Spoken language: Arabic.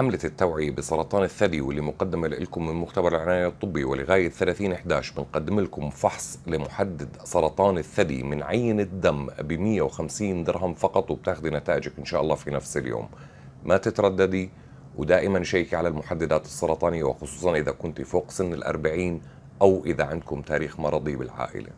حملة التوعية بسرطان الثدي واللي مقدمة لكم من مختبر العناية الطبي ولغاية 30 11 بنقدم لكم فحص لمحدد سرطان الثدي من عينة دم ب 150 درهم فقط وبتاخذي نتائجك إن شاء الله في نفس اليوم. ما تترددي ودائما شيكي على المحددات السرطانية وخصوصا إذا كنت فوق سن الأربعين أو إذا عندكم تاريخ مرضي بالعائلة.